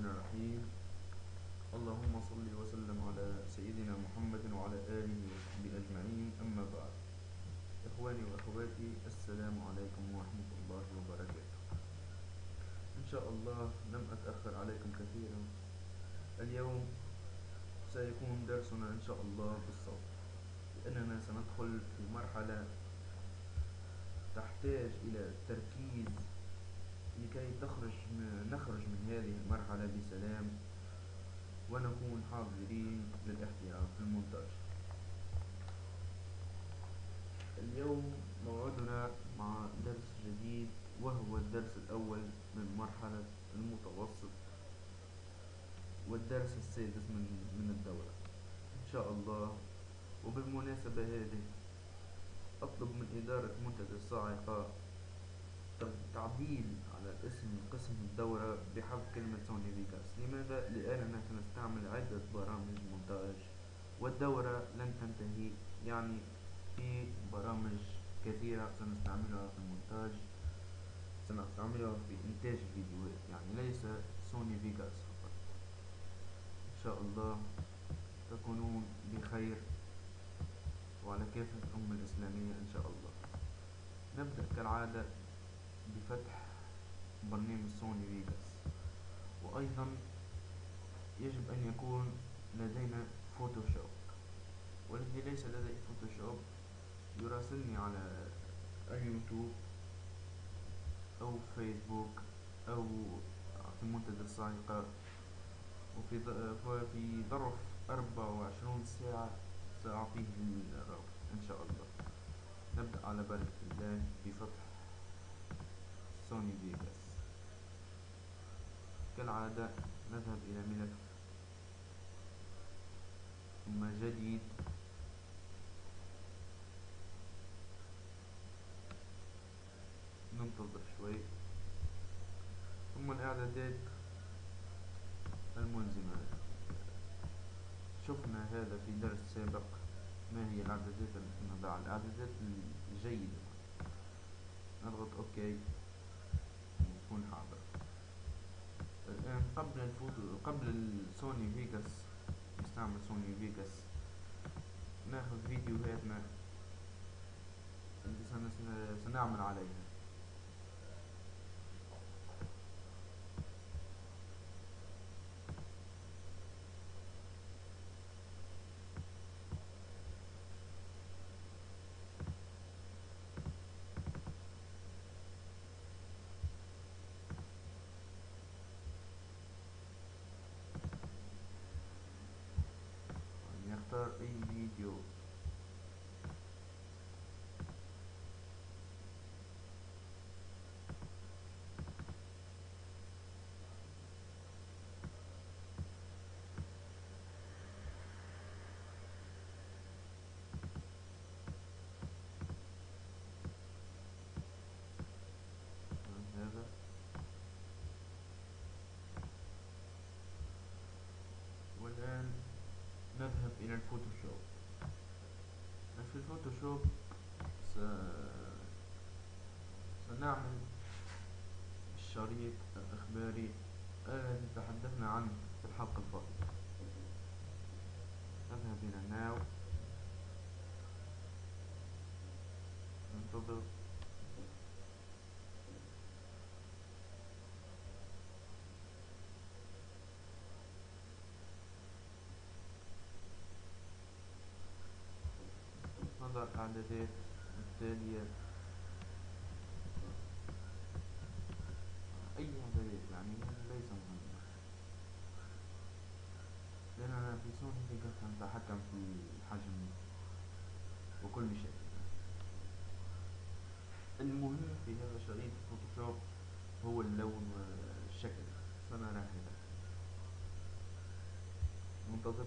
الرحمن الرحيم. اللهم صل وسلم على سيدنا محمد وعلى آله وصحبه أجمعين. أما بعد إخواني وأخواتي السلام عليكم ورحمة الله وبركاته. إن شاء الله لم أتأخر عليكم كثيرا. اليوم سيكون درسنا إن شاء الله بالصوت لأننا سندخل في مرحلة تحتاج إلى تركيز لكي تخرج نخرج من هذه المرحلة بسلام ونكون حاضرين للاحتراف في المونتاج اليوم موعدنا مع درس جديد وهو الدرس الأول من مرحلة المتوسط والدرس السادس من من الدورة. إن شاء الله. وبالمناسبة هذه أطلب من إدارة منتدى الصاعقة تعديل على اسم قسم الدورة بحذف كلمة سوني فيجاس لماذا؟ لأننا سنستعمل عدة برامج مونتاج والدورة لن تنتهي. يعني في برامج كثيرة سنستعملها في المونتاج سنستعملها في إنتاج الفيديوهات يعني ليس سوني فيجاس فقط. إن شاء الله تكونون بخير وعلى كافة الأمة الإسلامية إن شاء الله. نبدأ كالعادة. بفتح برنامج سوني فيجاس. وأيضا يجب أن يكون لدينا فوتوشوب. والذي ليس لديه فوتوشوب يراسلني على اليوتيوب أو فيسبوك أو في منتدى الصاعقة وفي في ظرف أربعة وعشرون ساعة سأعطيه الرابط إن شاء الله. نبدأ على بركة الله بفتح سوني فيجاس كالعادة نذهب إلى ملف ثم جديد. ننتظر شوي. ثم الإعدادات الملزمة شفنا هذا في درس سابق. ما هي الإعدادات؟ نضع الإعدادات الجيدة. نضغط okay. يكون حاضر. الآن قبل الفوتو قبل السوني فيجاس نستعمل سوني فيجاس ناخذ فيديوهاتنا اللي سنعمل عليها نختار اي فيديو هذا والآن نذهب إلى الفوتوشوب. في الفوتوشوب؟ س... سنعمل الشريط الإخباري الذي تحدثنا عنه في الحلقة الفاضلة. نذهب إلى New ننتظر الإعدادات التالية أي إعدادات يعني ليس مهمة. لأننا في سوني فيجاس نتحكم في الحجم وكل شيء. المهم في هذا شريط الفوتوشوب هو اللون والشكل. سنرى هذا منتظر.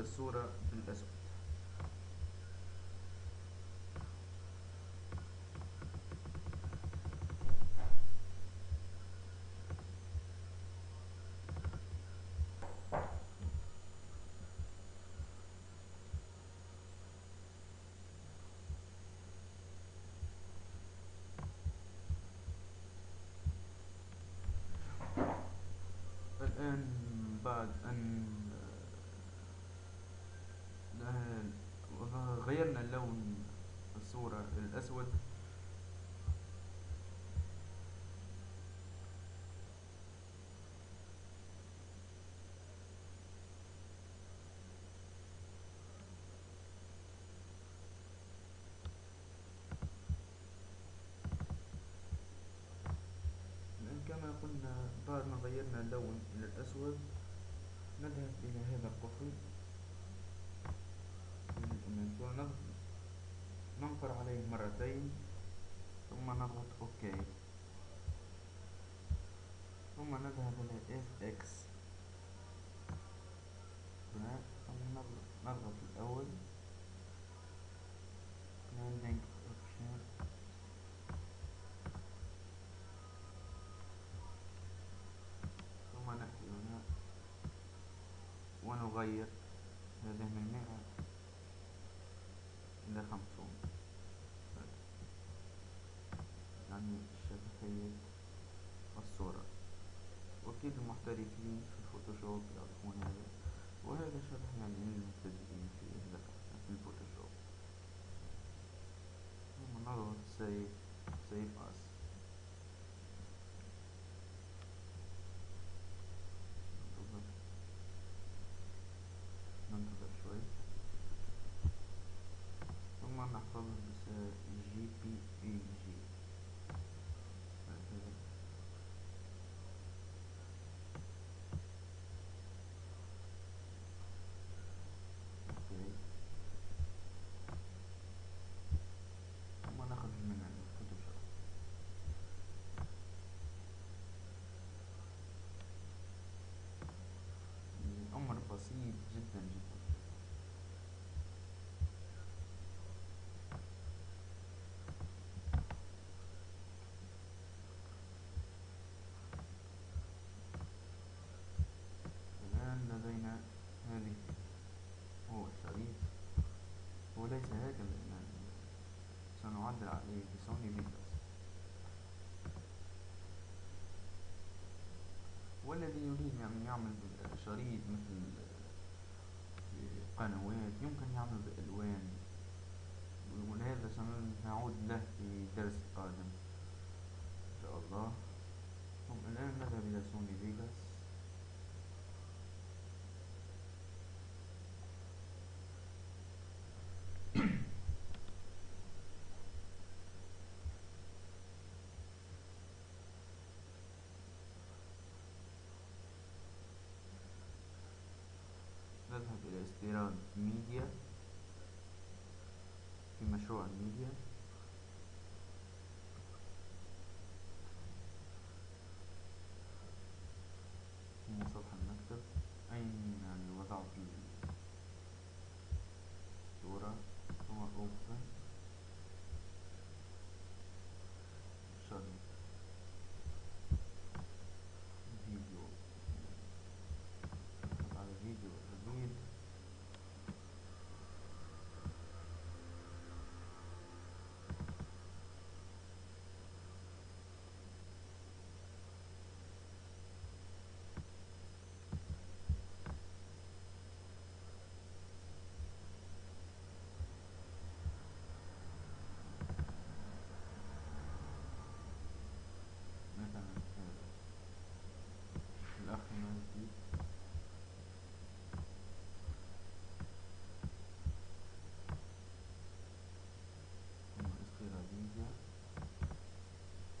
الصورة بالأسود الآن بعد أن بعد ما غيرنا اللون إلى الأسود نذهب إلى هذا القفل؟ ننقر عليه مرتين ثم نضغط OK ثم نذهب إلى FX ثم نضغط الأول. blending option ثم نأتي هنا ونغير هذه من مئة إلى خمسون يعني شبكية الصورة. وأكيد المحترفين في الفوتوشوب يعرفون هذا. وهذا شبه يعني للمبتدئين في في الفوتوشوب. ثم نضغط save سيف اس ننتظر شوي ثم نحفظ جي بي اي جي ثم نخرج من الفوتوشوب الأمر بسيط جدا جدا الآن لدينا هذه هو الشريط. هو ليس هكذا سنعدل عليه بسوني فيجاس والذي يريد أن يعمل شريط مثل قنوات يمكن يعمل بألوان ولهذا سنعود له في درس قادم إن شاء الله. الآن نذهب إلى سوني فيجاس نذهب إلى استيراد ميديا في مشروع الميديا ثم سطح المكتب أين يعني وضعت الصورة ثم open شريط فيديو نضغط على فيديو الريد مثلا هذا الأخ مهدي ثم استيراد ميديا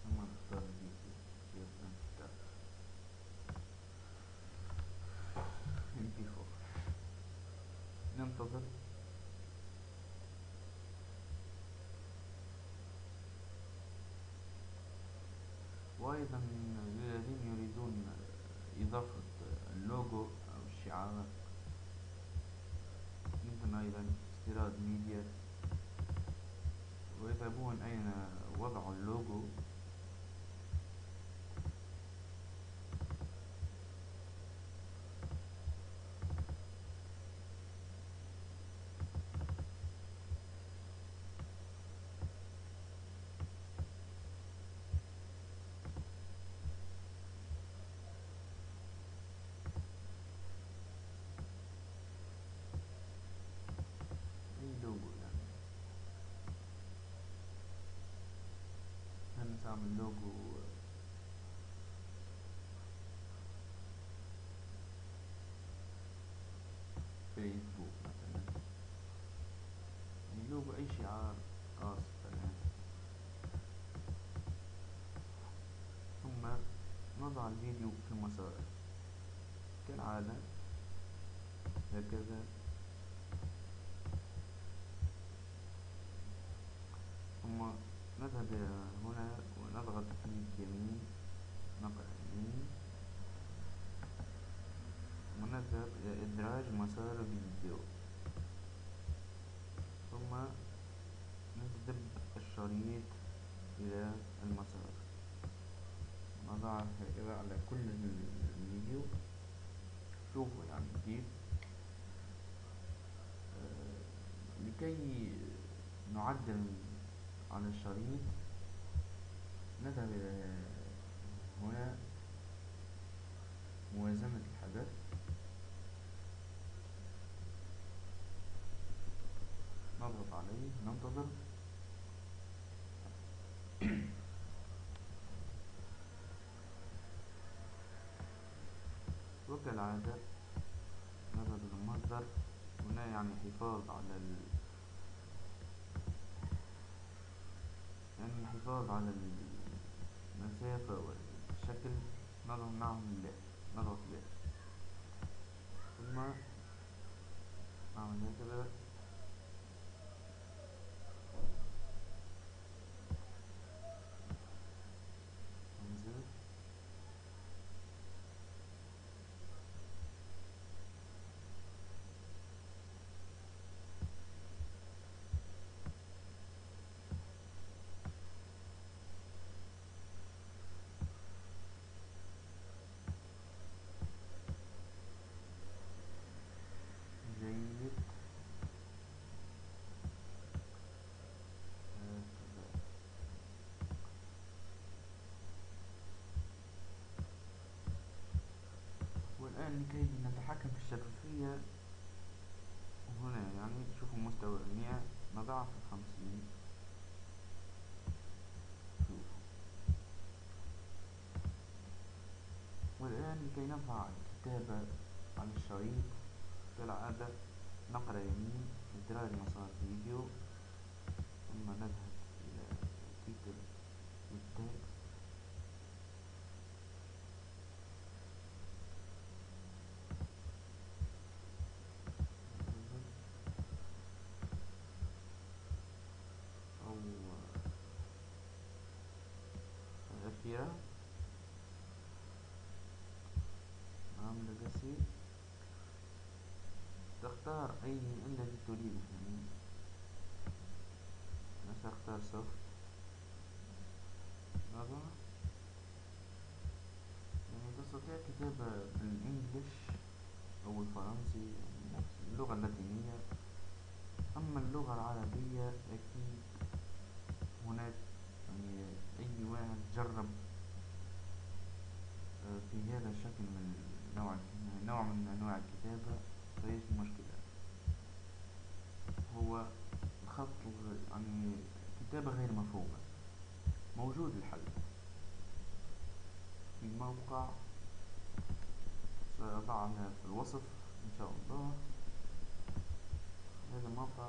ثم نختار الفيديو يبدأ كتاب MP4 ننتظر وأيضا للذين يريدون إضافة اللوجو أو الشعار يمكن أيضا استيراد ميديا ويذهبون أين وضع اللوجو؟ أعمل لوجو. فيسبوك مثلا. يعني لوجو أي شعار خاص بالقناة ثم نضع الفيديو في المسار كالعادة هكذا. ثم نذهب هنا. يمين نقرأ يمين ونذهب إلى إدراج مسار الفيديو ثم نجذب الشريط إلى المسار. نضعه هكذا على كل الفيديو شوفوا يعني كيف لكي نعدل على الشريط نذهب إلى هنا. موازنة الحدث. نضغط عليه. ننتظر. وكالعادة نذهب المصدر. هنا يعني حفاظ على ال يعني الحفاظ على المسافة والشكل نضغط معهم لا نضغط لا ثم نعمل هكذا ننزل جيد هكذا لكي نتحكم في الشفافية. هنا يعني تشوفوا مستوى المياه نضعه في خمسين شوف والآن لكي نرفع الكتابة على الشريط كالعادة نقرأ يمين إدراج مسار فيديو ثم نذهب إلى تيتر والتكست أو الأخيرة نعم legacy تختار أي الذي تريده يعني سأختار soft نضع يعني تستطيع كتابة بالإنجليش أو الفرنسي يعني اللغة اللاتينية أما اللغة العربية أكيد هناك يعني أي واحد جرب في هذا الشكل من نوع من أنواع الكتابة ليس مشكلة هو الخط يعني كتابة غير مفهومة. موجود الحل. في موقع سأضعها في الوصف إن شاء الله. هذا الموقع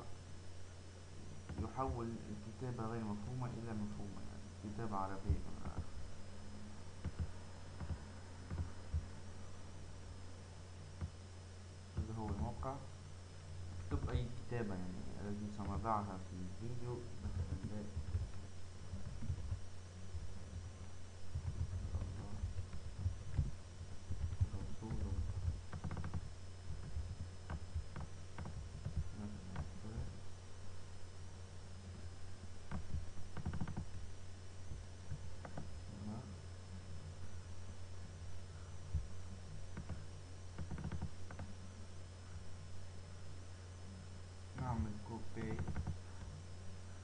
يحول الكتابة غير مفهومة إلى مفهومة يعني كتابة عربية كما أعرف هذا هو الموقع. اكتب أي كتابة يعني. التي سنضعها في الفيديو مثلا لا رسول مثلا كذا. تمام. نعمل كوبي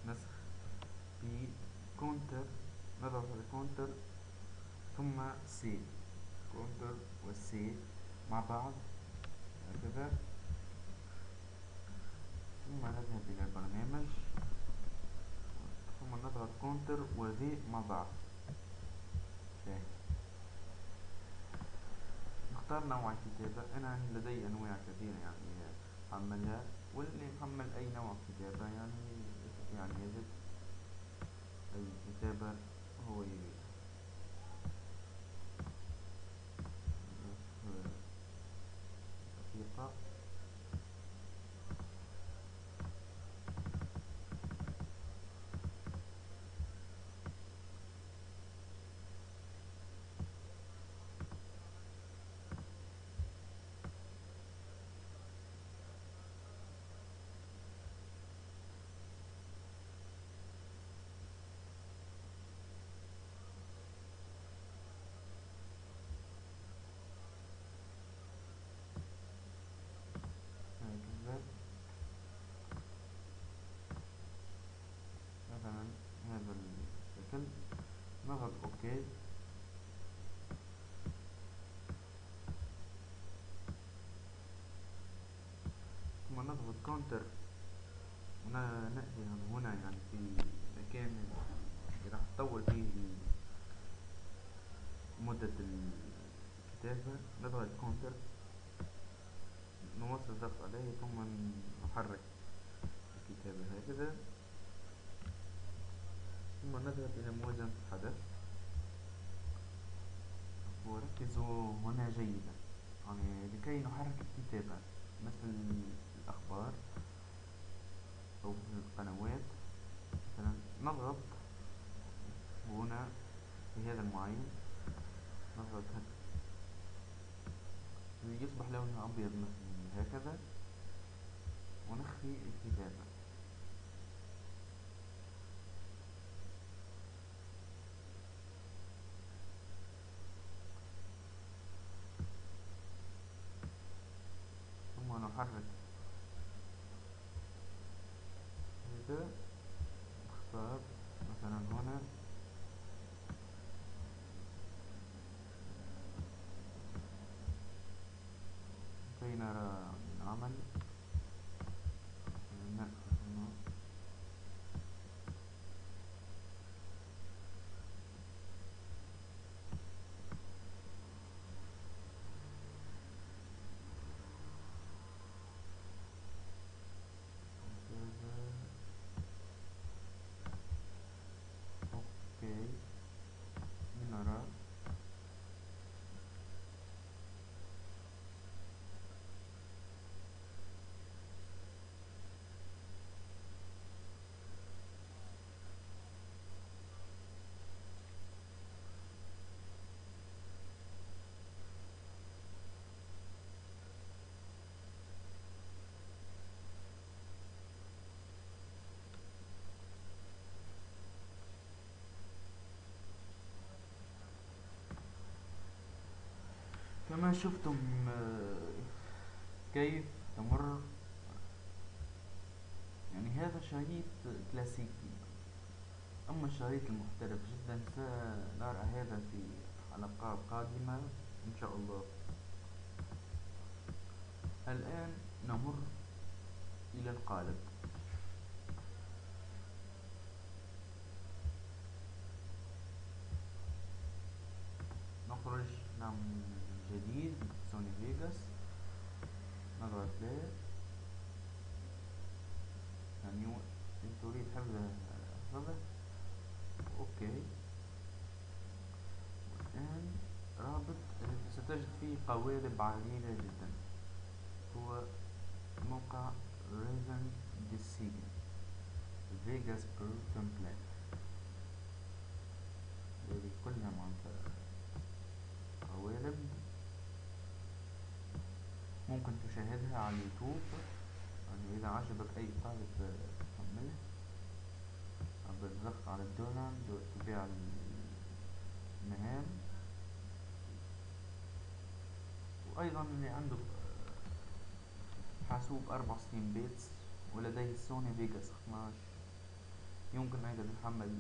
نسخ في كونتر نضغط على control ثم save control وال save مع بعض هكذا. ثم نذهب إلى البرنامج. ثم نضغط control و V مع بعض. نختار نوع الكتابة. أنا لدي أنواع كثيرة يعني حملها واللي يحمل أي نوع كتابة يعني يعني يجد أي كتابة هو يريد دقيقة هكذا مثلا هذا الشكل نضغط okay ثم نضغط control ونأتي هنا يعني في مكان راح تطول فيه مدة الكتابة. نضغط كونتر نواصل الضغط عليه ثم نحرك الكتابة هكذا. ثم نذهب إلى موازنة الحدث. وركزوا هنا جيدا يعني لكي نحرك الكتابة مثل الأخبار أو القنوات. مثلا نضغط هنا في هذا المعين. نضغط يصبح لونه أبيض مثلا هكذا. ونخفي الكتابة ثم نحرك هذا نختار مثلا هنا كي نرى العمل نأخذ هنا هكذا أوكي لنرى شفتم آه، كيف تمر. يعني هذا شريط كلاسيكي. أما الشريط المحترف جدا سنرى هذا في حلقات قادمة إن شاء الله. الآن نمر إلى القالب نخرج نعمل جديد سوني فيجاس play يعني إن تريد حفظ حفظه okay. الآن رابط ستجد فيه قوالب عديدة جدا. هو موقع ريزن ديسيجن فيجاس برو تمبلت هذه كلها منطقة قوالب ممكن تشاهدها على اليوتيوب. يعني إذا عجبك أي طالب تحمله بالضغط على الدونالد واتباع المهام. وأيضا اللي عنده حاسوب أربع وستين bits ولديه سوني فيجاس 12 يمكن أيضا يحمل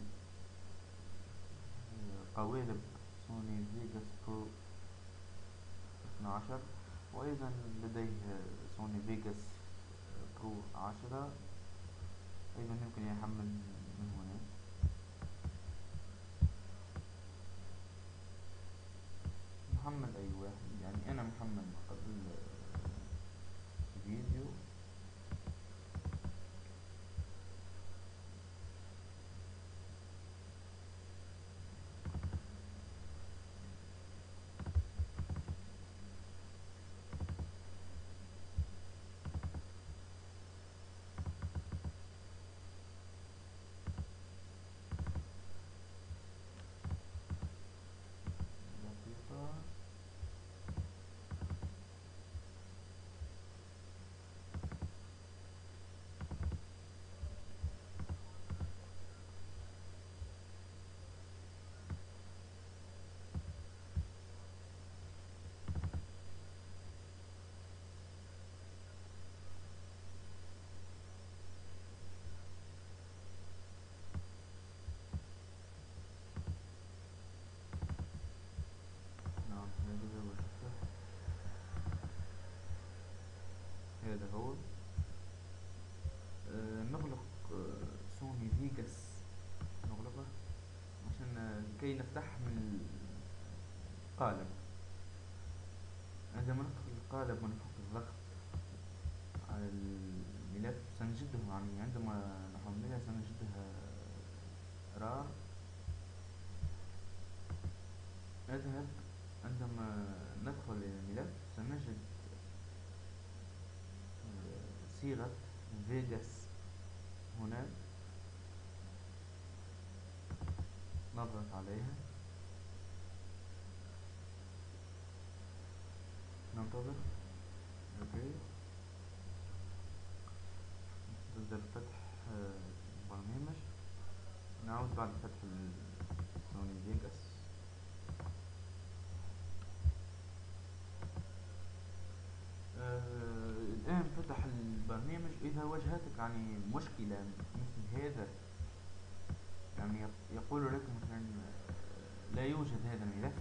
قوالب سوني فيجاس Pro 12 وأيضا لديه سوني فيجاس Pro 10 أيضا يمكن يحمل من هنا. محمد أي واحد. يعني أنا محمد قبل فيديو دقيقة نعم هكذا وشفته هذا هو آه نغلق آه سوني فيجاس نغلقه عشان آه، كي نفتح من القالب. عندما ندخل القالب ونفك الضغط على الملف سنجده يعني عندما نحملها سنجدها RAR نذهب عندما ندخل إلى الملف سنجد صيغة فيجاس. هنا. نضغط عليها. ننتظر. okay تبدأ فتح آه، البرنامج نعود بعد فتح سوني فيجاس آه، الآن فتح البرنامج إذا واجهتك يعني مشكلة مثل هذا. يعني يق- يقول لك مثلا آه، لا يوجد هذا الملف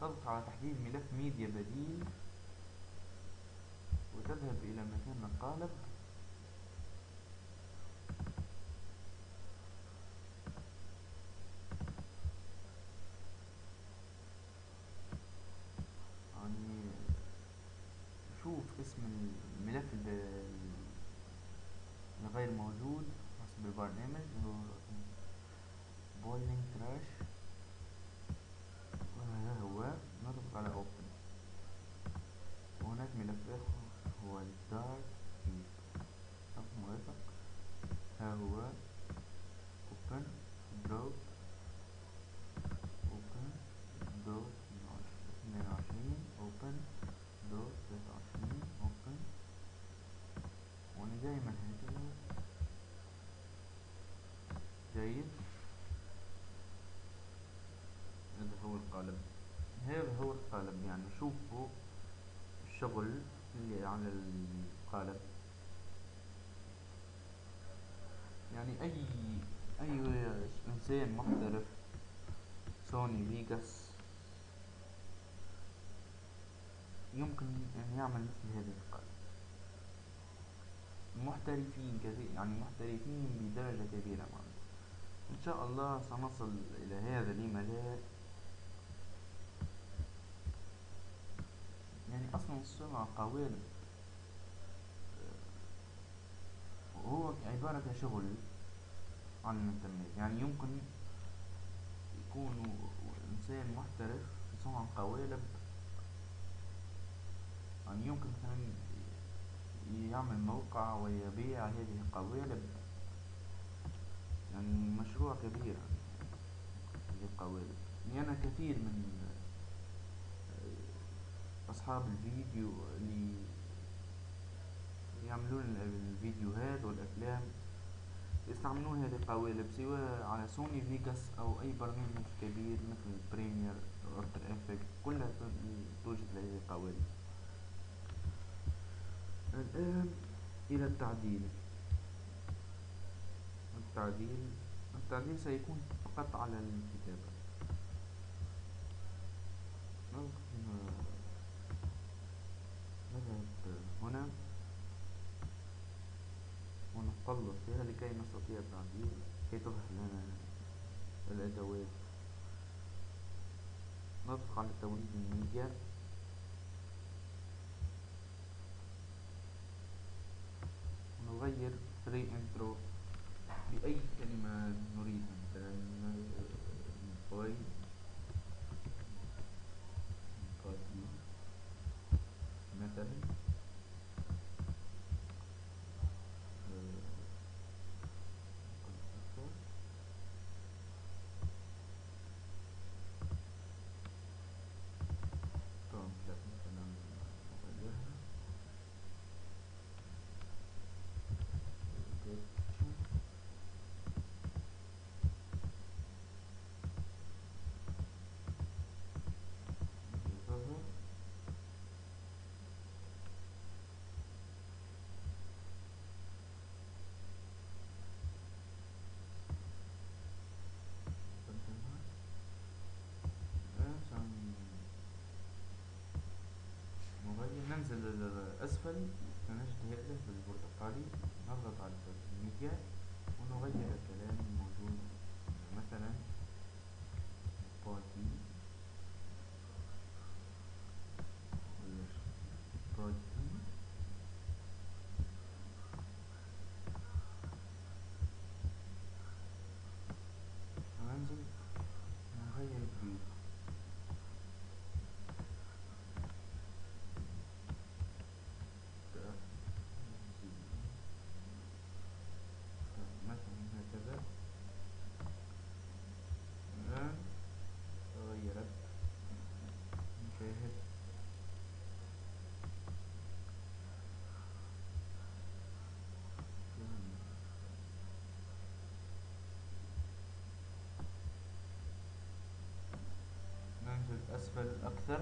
تضغط على تحديد ملف ميديا بديل وتذهب إلى مكان القالب يعني شوف اسم الملف ال- الغير موجود حسب البرنامج هو بولينج تراش وهذا هو نضغط على اوبن وهناك ملف اخر هو الدارك كيب رقم مرافق ها هو اوبن دروب اوبن دوت اثنين وعشرين اوبن دوت ثلاثة وعشرين اوبن وأنا دايما هكذا جيد هذا هو القالب هذا هو القالب يعني شوفوا الشغل على القالب يعني اي أي إنسان محترف سوني فيجاس يمكن أن يعمل مثل هذا القالب محترفين كثير يعني محترفين بدرجة كبيرة معنا. إن شاء الله سنصل إلى هذا لما لا يعني أصلا السرعة قوالب هو عبارة كشغل على الإنترنت. يعني يمكن يكون إنسان محترف في صنع قوالب يعني يمكن مثلا يعمل موقع ويبيع هذه القوالب يعني مشروع كبير القوالب يعني أنا كثير من أصحاب الفيديو اللي يعملون الفيديوهات والأفلام يستعملون هذه القوالب سواء على سوني فيجاس أو أي برنامج كبير مثل بريمير أفتر إفكت كلها توجد هذه القوالب الآن إلى التعديل. التعديل التعديل سيكون فقط على الكتابة. هنا ونقلب فيها لكي نستطيع التعديل كي تظهر لنا الأدوات ندخل على توليد الميديا. ونغير فري انترو بأي كلمة نريدها مثلا باي um, ننزل للأسفل سنجد هذا بالبرتقالي نضغط على الميديا ونغير الكلام الموجود مثلا party party وننزل نغير البيوت مثلا هكذا الآن تغيرت نشاهد ننزل أسفل أكثر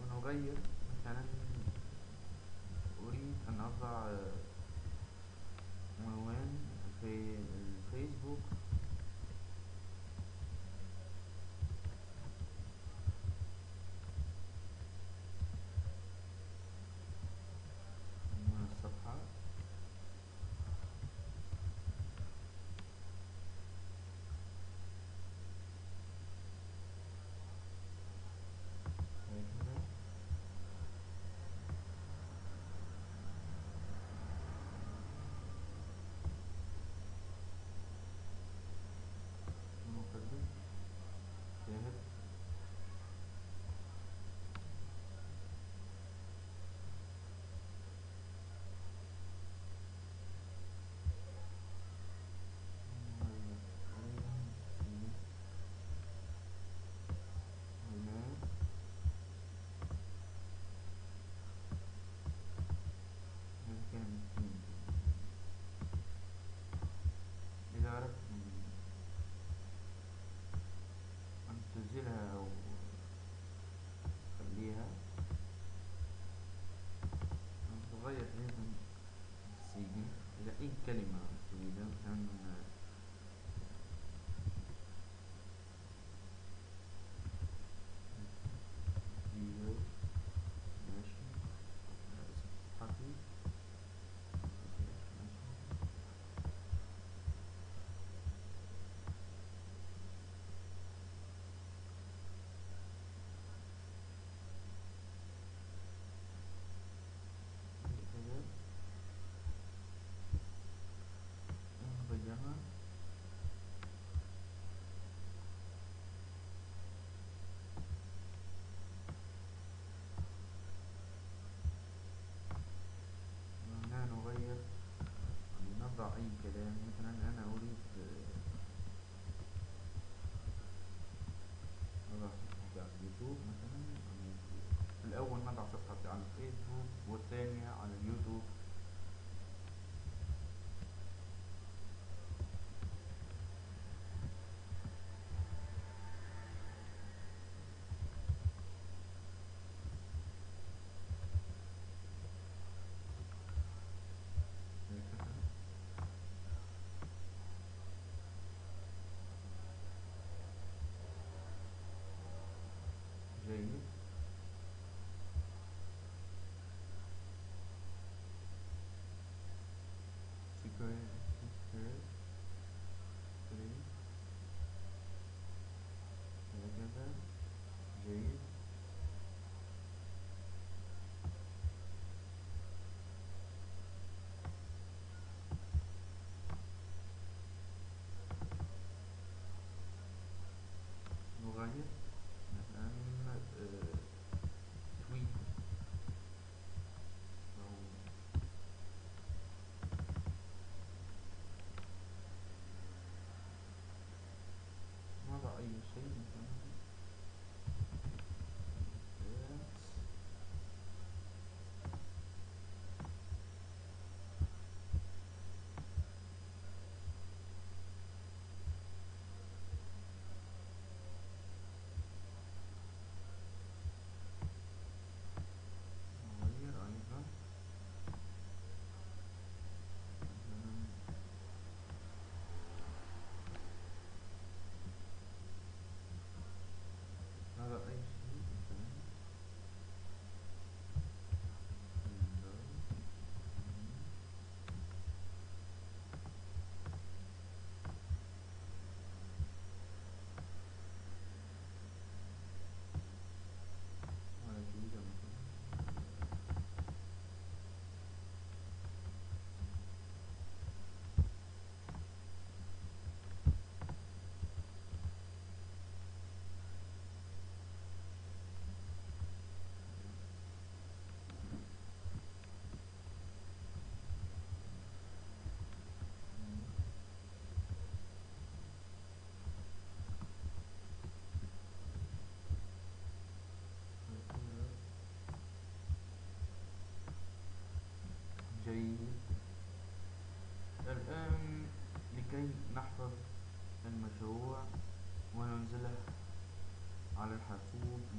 ونغير مثلا أريد أن أضع عنوان في y que animado. أي كلام مثلا أريد نضع صفحتي على اليوتيوب مثلا. الأول نضع صفحتي على الفيسبوك والثانية على اليوتيوب dois, três, três, década, jeito.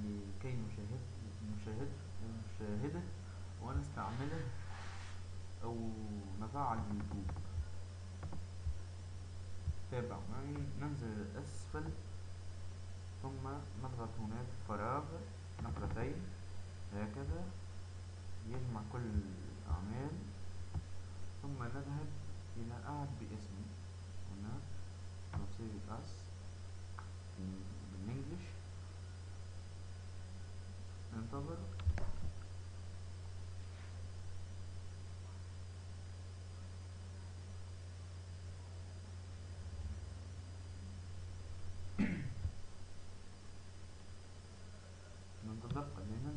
لكي نشاهد نشاهد نشاهده ونستعمله أو نفعل يوتيوب تابع تابع ننزل أسفل ثم نضغط هناك فراغ. نقرتين هكذا. يجمع كل الأعمال. ثم نذهب إلى أعد باسمي. هنا. نصيغ أس بالانجلش ننتظر ننتظر قليلا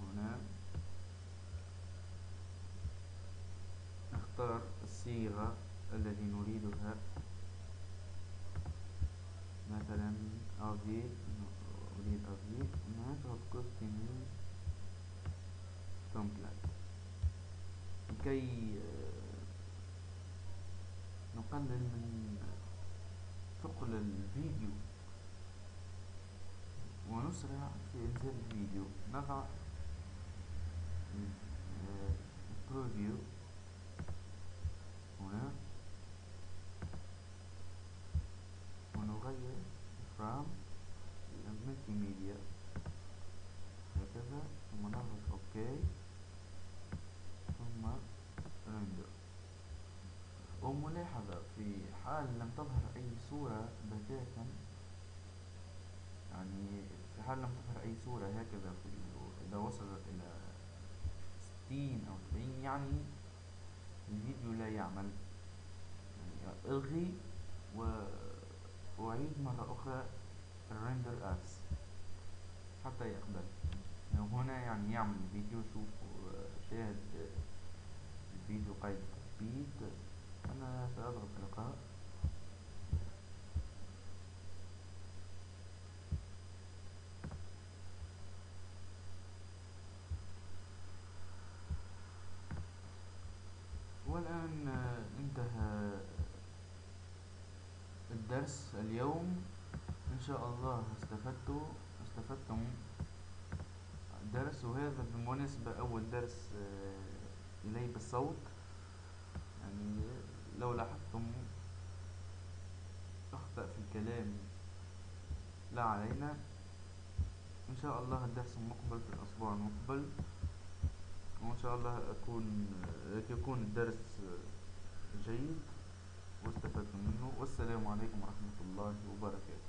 هنا. نختار الصيغة التي نريدها. مثلا أريد أريد أريد نضغط كوستيمي تمبلت لكي نقلل من ثقل الفيديو ونسرع في إنزال الفيديو نضع preview هنا ونغير from multi media هكذا ثم نضغط OK ثم render وملاحظة في حال لم تظهر أي صورة بتاتا يعني في حال لم تظهر أي صورة هكذا في إذا وصلت إلى ستين أو سبعين يعني الفيديو لا يعمل. يعني ألغي وأعيد مرة أخرى الريندر أس حتى يقبل. هنا يعني يعمل الفيديو شوف شاهد الفيديو قيد تثبيت. أنا سأضغط لقاء والآن انتهى الدرس اليوم. إن شاء الله استفدتوا استفدتم الدرس وهذا بالمناسبة أول درس إلي بالصوت. يعني لو لاحظتم أخطأ في الكلام لا علينا إن شاء الله الدرس المقبل في الأسبوع المقبل وإن شاء الله أكون يكون الدرس جيد واستفدت منه والسلام عليكم ورحمة الله وبركاته.